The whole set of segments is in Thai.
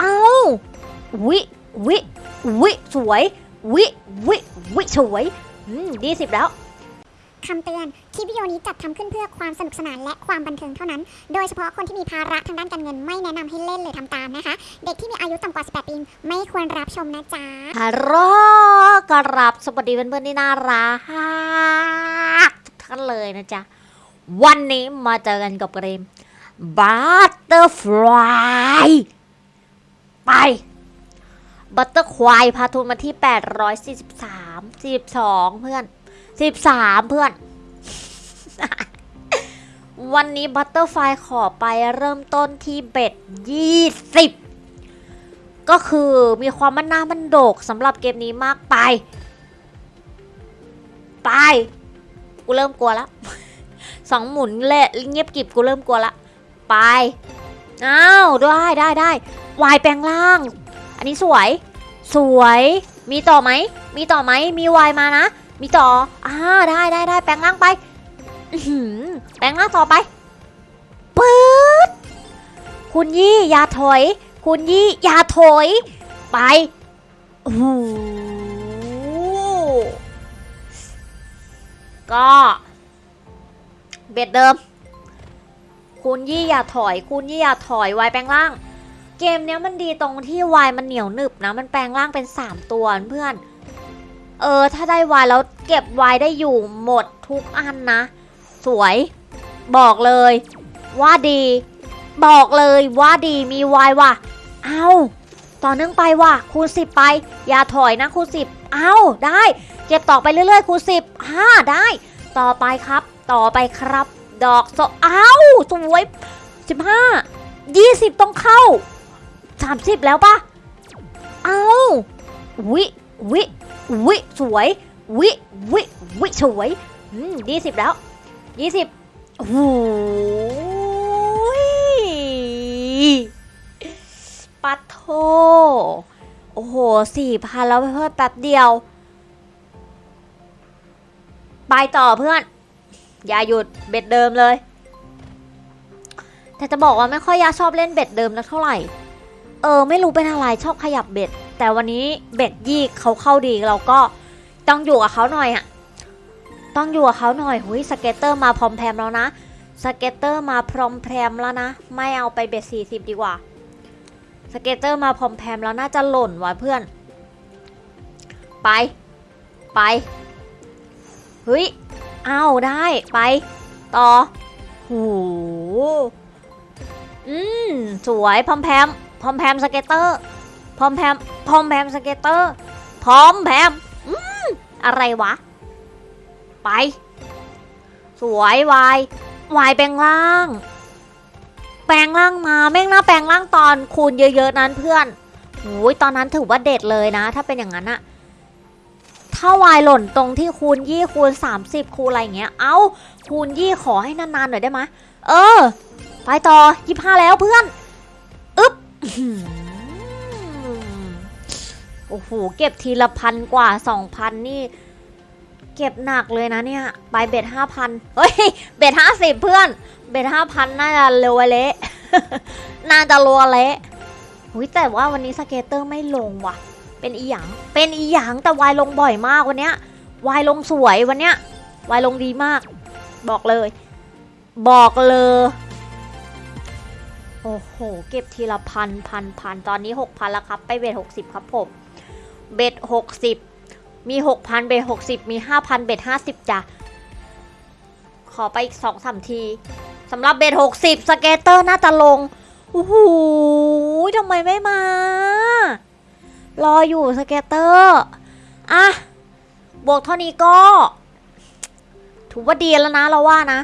เอาวิวิวิสวยวิวิวิสวยอืมดีสิบแล้วคำเตือน คลิปวิดีโอนี้จัดทำขึ้นเพื่อความสนุกสนานและความบันเทิงเท่านั้น โดยเฉพาะคนที่มีภาระทางด้านการเงินไม่แนะนำให้เล่นหรือทำตามนะคะ เด็กที่มีอายุต่ำกว่า 18 ปีไม่ควรรับชมนะจ๊ะฮัลโหลกรับสวัสดีเพื่อนๆที่น่ารักทุกท่านเลยนะจ๊ะ วันนี้มาเจอกันกับเกม Butterfly ไป Butterfly พาทุนมาที่ 843 42 เพื่อน 13 เพื่อน วันนี้ Butterfly ขอไปเริ่มต้นที่เบ็ด 20 ก็คือมีความมันหน้ามันโดกสำหรับเกมนี้มากไป ไป กูเริ่มกลัวแล้วสองหมุนเละเงียบกริบกูเริ่มกลัวละ ไป อ้าวได้ได้ได้วายแปลงร่าง อันนี้สวย สวย มีต่อไหม มีต่อไหม มีวายมานะ มีต่ออ่าได้ได้ได้แปลงร่างไปแปลงร่างต่อไปปื๊ดคุณยี่อย่าถอย คุณยี่อย่าถอย ไปโอ้โหก็เบ็ดเดิม คุณยี่อย่าถอย คุณยี่อย่าถอยวายแปลงร่าง เกมเนี้ยมันดีตรงที่วายมันเหนียวหนึบนะ มันแปลงร่างเป็น 3 ตัวเพื่อน เออ ถ้าได้วายแล้วเก็บวายได้อยู่หมดทุกอันนะ สวย บอกเลย ว่าดี บอกเลยว่าดีมีวายว่ะ เอาต่อเนื่องไปว่ะคูณสิบไป อย่าถอยนะคูณสิบเอาได้ เก็บต่อไปเรื่อยๆคูณสิบห้าได้ ต่อไปครับ ต่อไปครับ ดอกโซเอาสวยสิบห้ายี่สิบต้องเข้าสามสิบแล้วปะเอาวิวิวิสวย วิวิวิสวยอืมยี่สิบแล้วยี่สิบโอ้โหปัดโท โอ้โหสี่พันแล้วเพื่อนแป๊บเดียว ไปต่อเพื่อน อย่าหยุด bet เดิมเลย แต่จะบอกว่าไม่ค่อยจะชอบเล่น bet เดิมนะเท่าไหร่ เออ ไม่รู้เป็นอะไรชอบขยับ bet แต่วันนี้ bet ยี่เขาเข้าดีเราก็ต้องอยู่กับเขาหน่อยอะต้องอยู่กับเขาหน่อยหุย scatter มาพร้อมแพรมแล้วนะสเก็ตเตอร์มาพร้อมแพรมแล้วนะ ไม่เอาไปเบ็ดสี่สิบดีกว่าสเก็ตเตอร์มาพร้อมแพรมแล้วน่าจะหล่นว่ะเพื่อน ไป ไปเฮ้ย อ้าวได้ไป ต่อโหอืมสวยพร้อมแพมพร้อมแพมสเก็ตเตอร์พร้อมแพมพร้อมแพมสเก็ตเตอร์พร้อมแพมอืมอะไรวะ ไป สวยวายวายแปลงร่าง แปลงร่างมาแม่งน่าแปลงร่างตอนคูณเยอะๆนั้นเพื่อนโอ้ยตอนนั้นถือว่าเด็ดเลยนะ ถ้าเป็นอย่างนั้นอะ ถ้าวายหล่นตรงที่คูณยี่คูณ30 คูณอะไรอย่างเงี้ย เอาคูณยี่ขอให้นานๆหน่อยได้ไหมเออ ไปต่อยี่ห้าแล้วเพื่อนอึ๊บโอ้โห เก็บทีละพันกว่าสองพันนี่ เก็บหนักเลยนะเนี่ยไปเบ็ดห้าพันเฮ้ย เบ็ดห้าสิบเพื่อน เบ็ดห้าพันน่าจะเร็วเละน่าจะรัวเละหุยแต่ว่าวันนี้สเกตเตอร์ไม่ลงว่ะ เป็นอีหยังเป็นอีหยังแต่วายลงบ่อยมากวันเนี้ยวายลงสวยวันเนี้ยวายลงดีมาก บอกเลย บอกเลย โอ้โห เก็บทีละพันพันพันตอนนี้หกพันแล้วครับ ไป bet หกสิบครับผม bet หกสิบมีหกพัน bet หกสิบมีห้าพัน bet ห้าสิบจ้ะขอไปอีกสองสามทีสำหรับ bet หกสิบ scatter น่าจะลงโอ้โหทำไมไม่มา รออยู่ scatter อะบวกเท่านี้ก็ ถือว่าดีแล้วนะเราว่านะ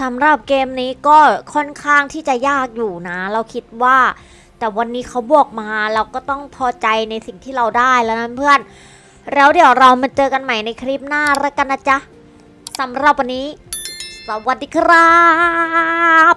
สำหรับเกมนี้ก็ค่อนข้างที่จะยากอยู่นะ เราคิดว่า แต่วันนี้เขาบวกมาเราก็ต้องพอใจในสิ่งที่เราได้แล้วนะเพื่อน แล้วเดี๋ยวเรามาเจอกันใหม่ในคลิปหน้าแล้วกันนะจ๊ะสำหรับวันนี้ สวัสดีครับ